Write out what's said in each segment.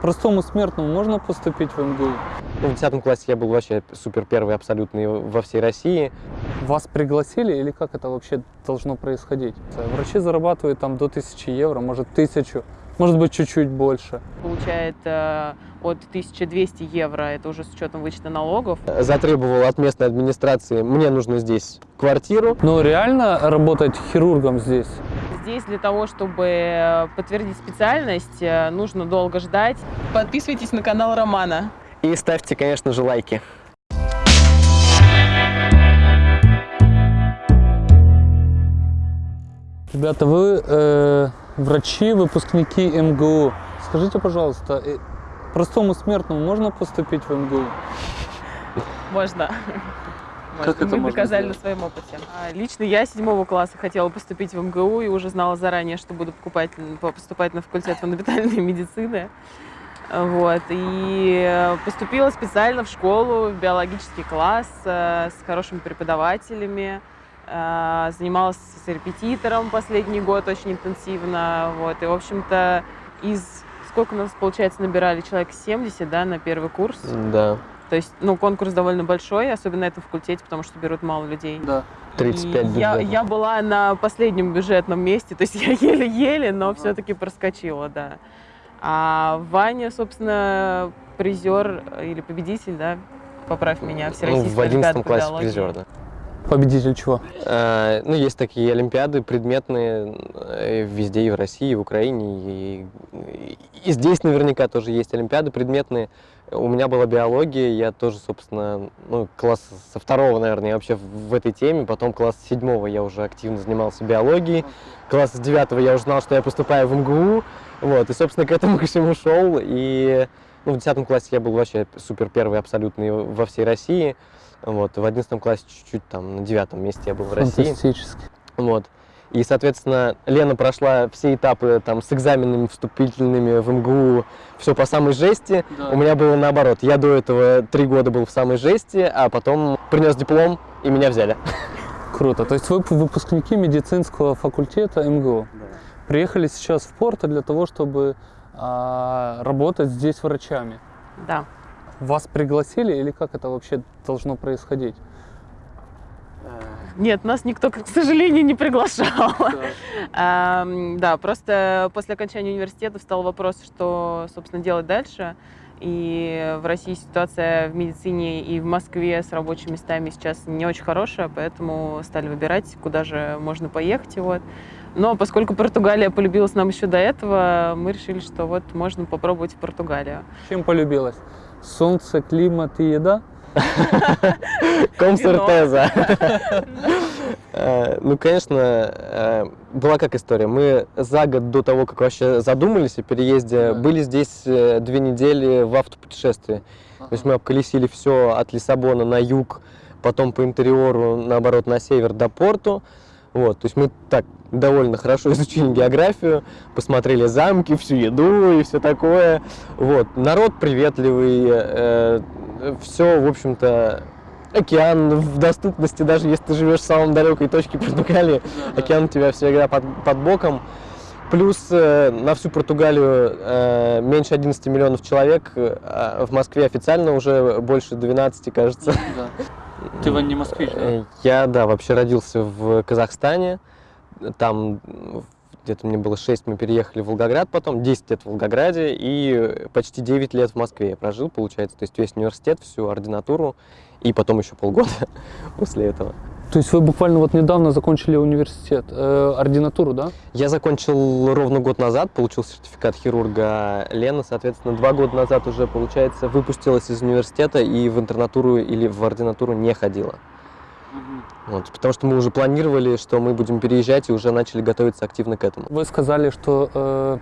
Простому смертному можно поступить в МГУ? Ну, в 10 классе я был вообще супер первый абсолютный во всей России. Вас пригласили или как это вообще должно происходить? Врачи зарабатывают там до 1000 евро, может 1000, может быть чуть-чуть больше. Получает э, от 1200 евро, это уже с учетом вычета налогов. Затребовал от местной администрации, мне нужно здесь квартиру. Но реально работать хирургом здесь? Здесь для того, чтобы подтвердить специальность, э, нужно долго ждать. Подписывайтесь на канал Романа. И ставьте, конечно же, лайки. Ребята, вы э, врачи, выпускники МГУ. Скажите, пожалуйста, э, простому смертному можно поступить в МГУ? Можно. Как это Мы доказали сделать? на своем опыте. А, Лично я седьмого класса хотела поступить в МГУ и уже знала заранее, что буду покупать, поступать на факультет фундаментальной медицины. Вот. И поступила специально в школу, в биологический класс э, с хорошими преподавателями. Э, Занималась с репетитором последний год очень интенсивно. Вот. И, в общем-то, из... Сколько у нас, получается, набирали? Человек 70, да, на первый курс. Да, То есть, ну, конкурс довольно большой, особенно на этом факультете, потому что берут мало людей. Да. 35 И я, бюджетов. я была на последнем бюджетном месте, то есть я еле-еле, но Ага. все-таки проскочила, да. А Ваня, собственно, призер или победитель, да, поправь меня, Ну, всероссийской в 11 олимпиады по классе призер, да. Победитель чего? Э, Ну, есть такие олимпиады предметные э, везде, и в России, и в Украине, и, и здесь наверняка тоже есть олимпиады предметные. У меня была биология, я тоже, собственно, ну, класс со второго, наверное, я вообще в этой теме, потом класс седьмого я уже активно занимался биологией, класс с девятого я уже знал, что я поступаю в МГУ, вот, и, собственно, к этому ко всему шел, и ну, в десятом классе я был вообще супер первый абсолютный во всей России, вот, в одиннадцатом классе чуть-чуть там на девятом месте я был в России. Фантастически. Вот. И, соответственно, Лена прошла все этапы там с экзаменами вступительными в МГУ, все по самой жести. У меня было наоборот. Я до этого три года был в самой жести, а потом принес диплом, и меня взяли. Круто. То есть вы выпускники медицинского факультета МГУ. Приехали сейчас в Порто для того, чтобы а, работать здесь врачами. Да. Вас пригласили или как это вообще должно происходить? Нет, нас никто, к сожалению, не приглашал. Ам, Да, просто после окончания университета встал вопрос, что, собственно, делать дальше. И в России ситуация в медицине и в Москве с рабочими местами сейчас не очень хорошая, поэтому стали выбирать, куда же можно поехать. Вот. Но поскольку Португалия полюбилась нам еще до этого, мы решили, что вот можно попробовать Португалию. Чем полюбилась? Солнце, климат и еда? Комсертеза. Э, Ну, конечно, э, была как история. Мы за год до того, как вообще задумались о переезде, были здесь э, две недели в автопутешествии. То есть мы обколесили все от Лиссабона на юг, потом по интерьеру, наоборот, на север до Порту. Вот, то есть мы так довольно хорошо изучили географию, посмотрели замки, всю еду и все такое. Вот, народ приветливый, все, в общем-то, океан в доступности, даже если ты живешь в самом далекой точке Португалии, океан у тебя всегда под, под боком. Плюс э, на всю Португалию э, меньше 11 миллионов человек, э, а в Москве официально уже больше 12, кажется. Ты не москвич, Э, Я, да, вообще родился в Казахстане. Там где-то мне было 6, мы переехали в Волгоград потом, 10 лет в Волгограде и почти 9 лет в Москве я прожил, получается. То есть весь университет, всю ординатуру и потом еще полгода после этого. То есть вы буквально вот недавно закончили университет, э, ординатуру, да? Я закончил ровно год назад, получил сертификат хирурга Лена, соответственно, два года назад уже, получается, выпустилась из университета и в интернатуру или в ординатуру не ходила. Вот, потому что мы уже планировали, что мы будем переезжать и уже начали готовиться активно к этому. Вы сказали, что э,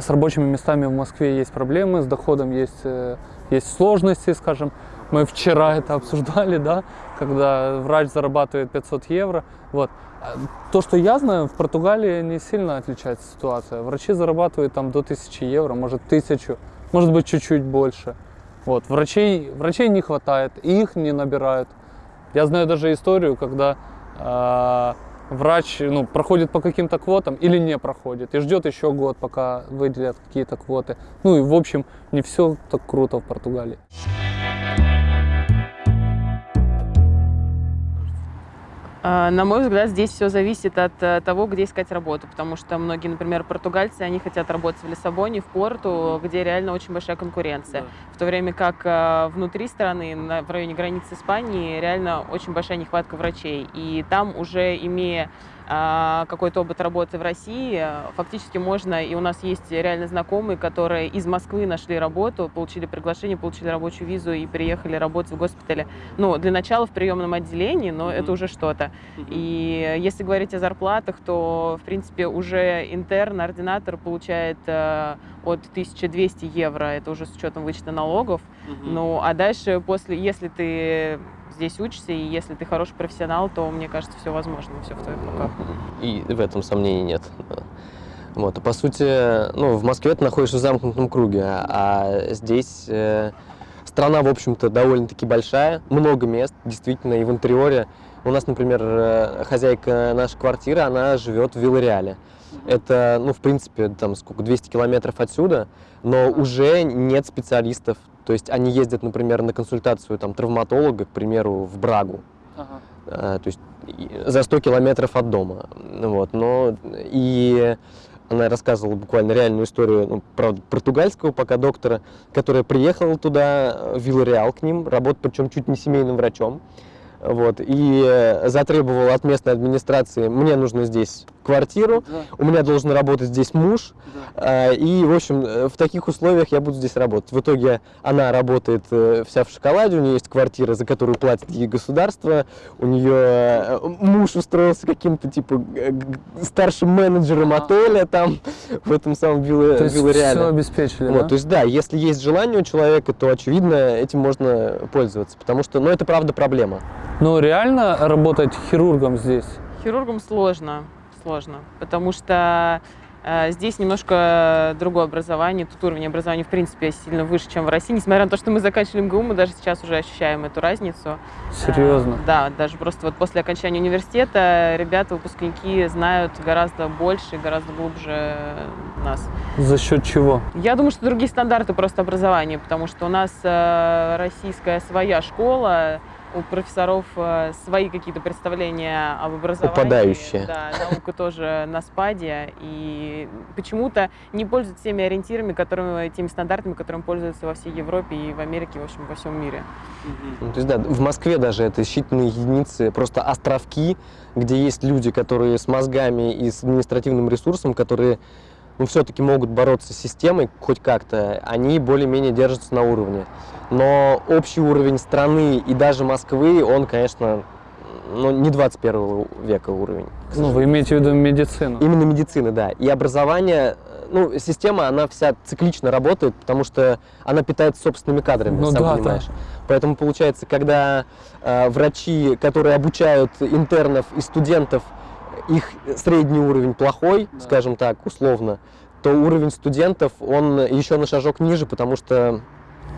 с рабочими местами в Москве есть проблемы, с доходом есть, э, есть сложности, скажем. Мы вчера это обсуждали, да, когда врач зарабатывает 500 евро. Вот. А То, что я знаю, в Португалии не сильно отличается ситуация. Врачи зарабатывают там до 1000 евро, может 1000, может быть чуть-чуть больше. Вот. Врачей, врачей не хватает, их не набирают. Я знаю даже историю, когда э, врач ну, проходит по каким-то квотам или не проходит, и ждет еще год, пока выделят какие-то квоты. Ну и в общем, не все так круто в Португалии. На мой взгляд, здесь все зависит от э, того, где искать работу, потому что многие, например, португальцы, они хотят работать в Лиссабоне, в Порту, где реально очень большая конкуренция. В то время как э, внутри страны, в районе границы Испании, реально очень большая нехватка врачей. И там уже имея а, какой-то опыт работы в России, фактически можно, и у нас есть реально знакомые, которые из Москвы нашли работу, получили приглашение, получили рабочую визу и приехали работать в госпитале. Ну, для начала в приемном отделении, но это уже что-то. И если говорить о зарплатах, то, в принципе, уже интерн, ординатор получает э, от 1200 евро, это уже с учетом вычета налогов. Ну, а дальше, после, если ты здесь учишься, и если ты хороший профессионал, то, мне кажется, все возможно, все в твоих руках. И в этом сомнений нет. Вот, по сути, ну, в Москве ты находишься в замкнутом круге, а здесь э, страна, в общем-то, довольно-таки большая, много мест, действительно, и в интерьере. У нас, например, э, хозяйка нашей квартиры, она живет в Виллареале. Это, ну, в принципе, там сколько, 200 километров отсюда, но уже нет специалистов. То есть они ездят, например, на консультацию там, травматолога, к примеру, в Брагу. А, то есть за 100 километров от дома. Вот, но и она рассказывала буквально реальную историю, ну, правда, португальского пока доктора, которая приехала туда, в Виллареал к ним, работать причем чуть не семейным врачом. Вот, и э, затребовала от местной администрации, мне нужно здесь квартиру, у меня должен работать здесь муж, а, И, в общем, э, в таких условиях я буду здесь работать. В итоге она работает э, вся в шоколаде, у нее есть квартира, за которую платит ей государство, у нее э, муж устроился каким-то, типа, старшим менеджером Ага. отеля там, в этом самом Вилла- То есть Виллареале. все обеспечили, Вот, да? то есть, да, если есть желание у человека, то, очевидно, этим можно пользоваться, потому что, ну, это правда проблема. Но реально работать хирургом здесь? Хирургам сложно, сложно, потому что э, здесь немножко другое образование, тут уровень образования, в принципе, сильно выше, чем в России. Несмотря на то, что мы заканчивали МГУ, мы даже сейчас уже ощущаем эту разницу. Серьезно? Э, да, даже просто вот после окончания университета ребята, выпускники знают гораздо больше, гораздо глубже нас. За счет чего? Я думаю, что другие стандарты просто образования, потому что у нас э, российская своя школа, у профессоров э, свои какие-то представления об образовании. Упадающие. Да, наука тоже на спаде. И почему-то не пользуются теми ориентирами, которыми, теми стандартами, которыми пользуются во всей Европе и в Америке, в общем, во всем мире. Ну, То есть, да, в Москве даже это считанные единицы, просто островки, где есть люди, которые с мозгами и с административным ресурсом, которые ну, все-таки могут бороться с системой хоть как-то, они более-менее держатся на уровне. Но общий уровень страны и даже Москвы, он, конечно, ну, не 21 века уровень. Ну, вы имеете в виду медицину? Именно медицины, да. И образование, ну, система, она вся циклично работает, потому что она питается собственными кадрами, Ну сам да, понимаешь. Поэтому получается, когда э, врачи, которые обучают интернов и студентов, их средний уровень плохой, Да. скажем так, условно, то уровень студентов, он еще на шажок ниже, потому что,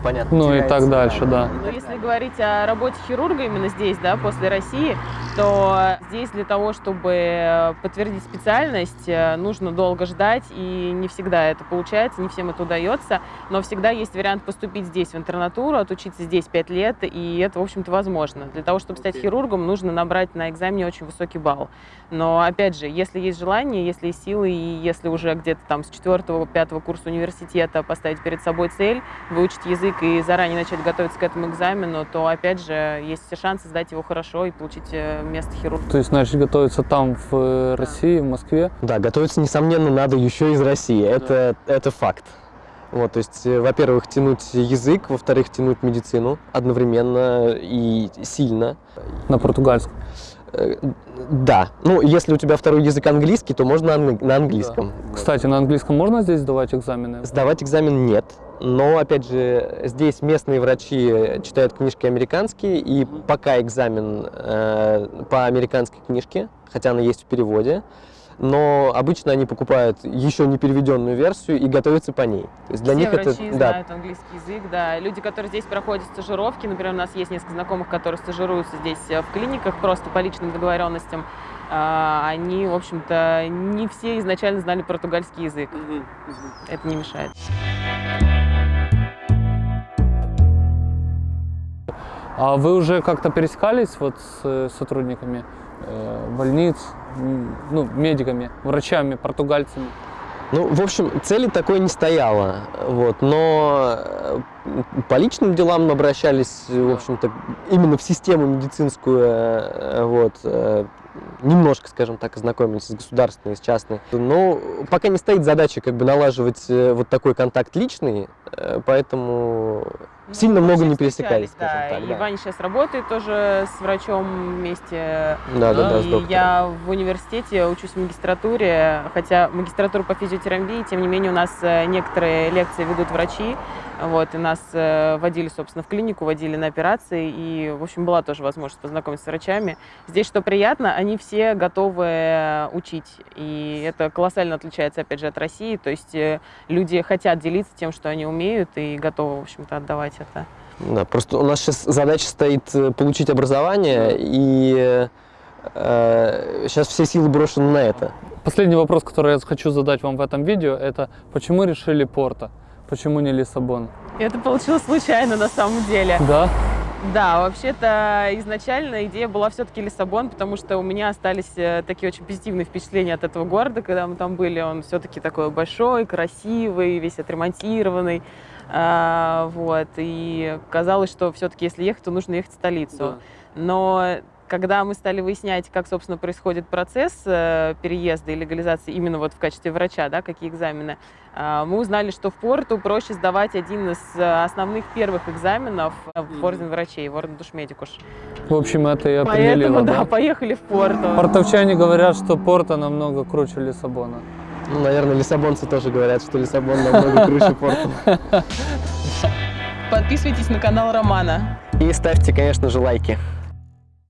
понятно, Ну и так дальше, да. Но если говорить о работе хирурга именно здесь, да, после России, то здесь для того, чтобы подтвердить специальность, э, нужно долго ждать, и не всегда это получается, не всем это удается, но всегда есть вариант поступить здесь в интернатуру, отучиться здесь 5 лет, и это, в общем-то, возможно. Для того, чтобы стать хирургом, нужно набрать на экзамене очень высокий балл. Но, опять же, если есть желание, если есть силы, и если уже где-то там с 4-5 курса университета поставить перед собой цель, выучить язык и заранее начать готовиться к этому экзамену, то, опять же, есть все шансы сдать его хорошо и получить э, место хирурга. То есть начать готовиться там, в э, России, в Москве? Да, готовиться, несомненно, надо еще из России. Это, это факт. Вот, то есть, э, во-первых, тянуть язык, во-вторых, тянуть медицину одновременно и сильно. На португальском? Да, ну, если у тебя второй язык английский, то можно на английском. Кстати, на английском можно здесь сдавать экзамены? Сдавать экзамен нет. Но, опять же, здесь местные врачи читают книжки американские, и пока экзамен э, по американской книжке, хотя она есть в переводе, но обычно они покупают еще не переведенную версию и готовятся по ней. То есть для Все них врачи это да, знают английский язык, да. Люди, которые здесь проходят стажировки, например, у нас есть несколько знакомых, которые стажируются здесь э, в клиниках просто по личным договоренностям, а, они, в общем-то, не все изначально знали португальский язык. Это не мешает. А вы уже как-то пересекались вот с э, сотрудниками э, больниц, ну, медиками, врачами, португальцами? Ну, в общем, цели такой не стояло, вот, но э, по личным делам обращались, в общем-то, именно в систему медицинскую, э, вот, э, немножко, скажем так, ознакомились с государственной, с частной. Но пока не стоит задача как бы налаживать э, вот такой контакт личный, э, поэтому сильно Ну, много очень не пересекались, да. так. И да. Ваня сейчас работает тоже с врачом вместе. Да, да, да, с доктором. я в университете учусь в магистратуре, хотя магистратура по физиотерапии, тем не менее у нас э, некоторые лекции ведут врачи, вот, и нас э, водили, собственно, в клинику, водили на операции, и, в общем, была тоже возможность познакомиться с врачами. Здесь, что приятно, они все готовы э, учить, и это колоссально отличается, опять же, от России, то есть э, люди хотят делиться тем, что они умеют, и готовы, в общем-то, отдавать это. Да, просто у нас сейчас задача стоит э, получить образование, и сейчас все силы брошены на это. Последний вопрос, который я хочу задать вам в этом видео, это почему решили Порто? Почему не Лиссабон? Это получилось случайно на самом деле. Да? Да, вообще-то изначально идея была все-таки Лиссабон, потому что у меня остались э, такие очень позитивные впечатления от этого города, когда мы там были. Он все-таки такой большой, красивый, весь отремонтированный. А, вот. И казалось, что все-таки если ехать, то нужно ехать в столицу. Но когда мы стали выяснять, как, собственно, происходит процесс э, переезда и легализации именно вот в качестве врача, да, какие экзамены, э, мы узнали, что в Порту проще сдавать один из э, основных первых экзаменов в орден врачей, в орден душмедикуш. В общем, это и определило, Поэтому, да, да? поехали в Порту. Портовчане говорят, что Порто намного круче Лиссабона. Ну, наверное, лиссабонцы тоже говорят, что Лиссабон намного круче порта. Подписывайтесь на канал Романа. И ставьте, конечно же, лайки.